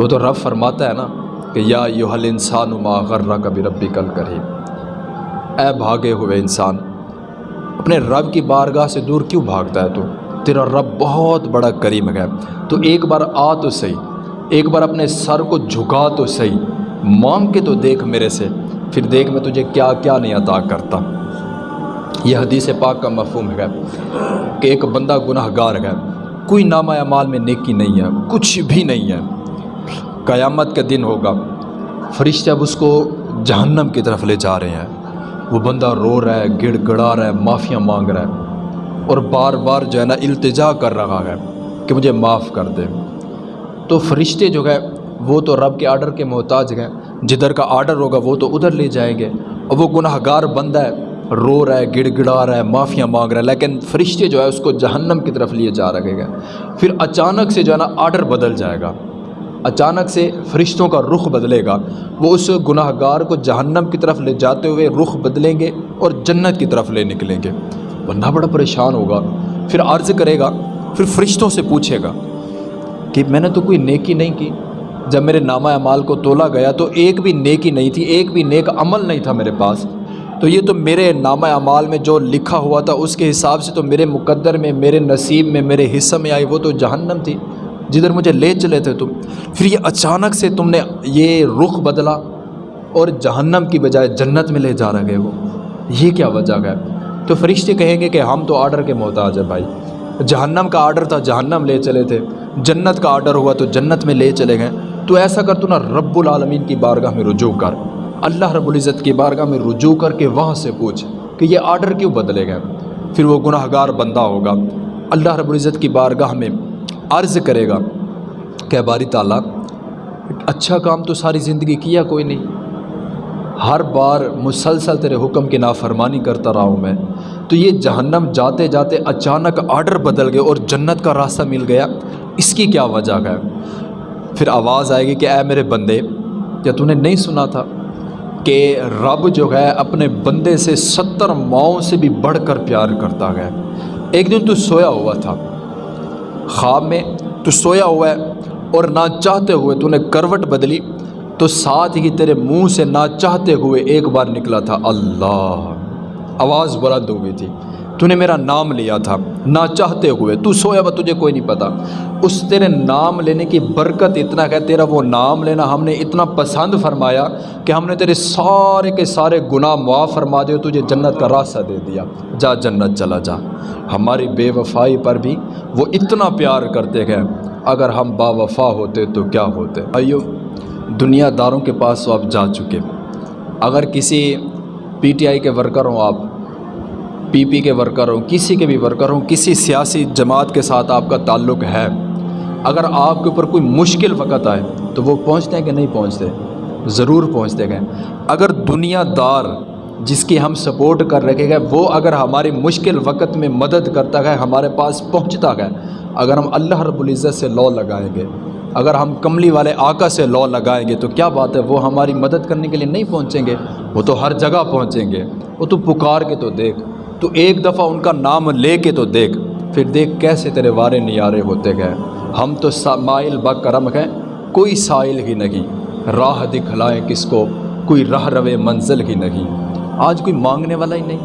وہ تو رب فرماتا ہے نا کہ یا یو حل انسان ما غرہ کبھی ربی کل کرے اے بھاگے ہوئے انسان، اپنے رب کی بارگاہ سے دور کیوں بھاگتا ہے تو؟ تیرا رب بہت بڑا کریم ہے۔ تو ایک بار آ تو صحیح، ایک بار اپنے سر کو جھکا تو صحیح۔ مانگ کے تو دیکھ میرے سے، پھر دیکھ میں تجھے کیا کیا نہیں عطا کرتا۔ یہ حدیث پاک کا مفہوم ہے کہ ایک بندہ گناہ گار ہے۔ کوئی نامہ اعمال میں نیکی نہیں ہے، کچھ بھی نہیں ہے۔ قیامت کا دن ہوگا۔ فرشتے اب اس کو جہنم کی طرف لے جا رہے ہیں۔ وہ بندہ رو رہا ہے، گڑ گڑا رہا ہے، معافیاں مانگ رہا ہے اور بار بار جو ہے نا التجا کر رہا ہے کہ مجھے معاف کر دے۔ تو فرشتے جو ہے، وہ تو رب کے آرڈر کے محتاج ہیں۔ جدھر کا آرڈر ہوگا، وہ تو ادھر لے جائیں گے۔ اور وہ گناہ گار بندہ ہے، رو رہا ہے، گڑ گڑا رہا ہے، معافیاں مانگ رہا ہے۔ لیکن فرشتے جو ہے، اس کو جہنم کی طرف لیے جا رکھے گا پھر اچانک سے جو ہے نا آرڈر بدل جائے گا۔ اچانک سے فرشتوں کا رخ بدلے گا۔ وہ اس گناہ گار کو جہنم کی طرف لے جاتے ہوئے رخ بدلیں گے اور جنت کی طرف لے نکلیں گے۔ بندہ بڑا پریشان ہوگا۔ پھر عرض کرے گا، پھر فرشتوں سے پوچھے گا کہ میں نے تو کوئی نیکی نہیں کی۔ جب میرے نامہ اعمال کو تولا گیا تو ایک بھی نیکی نہیں تھی، ایک بھی نیک عمل نہیں تھا میرے پاس۔ تو یہ تو میرے نامہ اعمال میں جو لکھا ہوا تھا، اس کے حساب سے تو میرے مقدر میں، میرے نصیب میں، میرے حصہ میں آئی، وہ تو جہنم تھی۔ جدھر مجھے لے چلے تھے تم، پھر یہ اچانک سے تم نے یہ رخ بدلا اور جہنم کی بجائے جنت میں لے جا رہے وہ یہ کیا وجہ ہے؟ تو فرشتے کہیں گے کہ ہم تو آرڈر کے محتاج ہیں بھائی۔ جہنم کا آرڈر تھا، جہنم لے چلے تھے۔ جنت کا آرڈر ہوا تو جنت میں لے چلے گئے۔ تو ایسا کر تو نا رب العالمین کی بارگاہ میں رجوع کر۔ اللہ رب العزت کی بارگاہ میں رجوع کر کے وہاں سے پوچھ کہ یہ آرڈر کیوں بدلے گئے؟ پھر وہ گناہ گار بندہ ہوگا۔ اللہ رب العزت کی بارگاہ میں عرض کرے گا کہ باری تعالیٰ اچھا کام تو ساری زندگی کیا کوئی نہیں۔ ہر بار مسلسل تیرے حکم کی نافرمانی کرتا رہا ہوں میں۔ تو یہ جہنم جاتے جاتے اچانک آرڈر بدل گئے اور جنت کا راستہ مل گیا۔ اس کی کیا وجہ ہے؟ پھر آواز آئے گی کہ اے میرے بندے، کیا تو نے نہیں سنا تھا کہ رب جو ہے اپنے بندے سے ستر ماؤں سے بھی بڑھ کر پیار کرتا ہے۔ ایک دن تو سویا ہوا تھا۔ خواب میں تو سویا ہوا ہے اور نہ چاہتے ہوئے تو نے کروٹ بدلی تو ساتھ ہی تیرے منہ سے نہ چاہتے ہوئے ایک بار نکلا تھا۔ اللہ! آواز بلند ہوئی تھی۔ تو نے میرا نام لیا تھا نہ چاہتے ہوئے تو سویا با تجھے کوئی نہیں پتا اس تیرے نام لینے کی برکت اتنا کہ تیرا وہ نام لینا ہم نے اتنا پسند فرمایا کہ ہم نے تیرے سارے کے سارے گناہ معاف فرما دے تجھے جنت کا راستہ دے دیا جا جنت چلا جا ہماری بے وفائی پر بھی وہ اتنا پیار کرتے گئے اگر ہم با وفا ہوتے تو کیا ہوتے ایو دنیا داروں کے پاس تو آپ جا چکے اگر کسی پی ٹی آئی کے ورکر ہوں آپ پی پی کے ورکر ہوں کسی کے بھی ورکر ہوں کسی سیاسی جماعت کے ساتھ آپ کا تعلق ہے۔ اگر آپ کے اوپر کوئی مشکل وقت آئے تو وہ پہنچتے ہیں کہ نہیں پہنچتے؟ ضرور پہنچتے گئے اگر دنیا دار جس کی ہم سپورٹ کر رکھے گئے، وہ اگر ہماری مشکل وقت میں مدد کرتا ہے، ہمارے پاس پہنچتا ہے، اگر ہم اللہ رب العزت سے لو لگائیں گے، اگر ہم کملی والے آقا سے لو لگائیں گے، تو کیا بات ہے؟ وہ ہماری مدد کرنے کے لیے نہیں پہنچیں گے، وہ تو ہر جگہ پہنچیں گے۔ وہ تو پکار کے تو دیکھ۔ تو ایک دفعہ ان کا نام لے کے تو دیکھ، پھر دیکھ کیسے تیرے وارے نیارے ہوتے گئے۔ ہم تو مائل با کرم ہیں، کوئی سائل ہی نہیں۔ راہ دکھلائیں کس کو، کوئی راہ روے منزل ہی نہیں۔ آج کوئی مانگنے والا ہی نہیں۔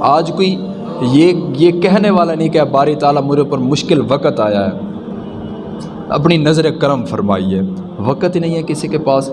آج کوئی یہ یہ کہنے والا نہیں کہ باری تعالیٰ میرے پر مشکل وقت آیا ہے۔ اپنی نظر کرم فرمائیے۔ وقت ہی نہیں ہے کسی کے پاس۔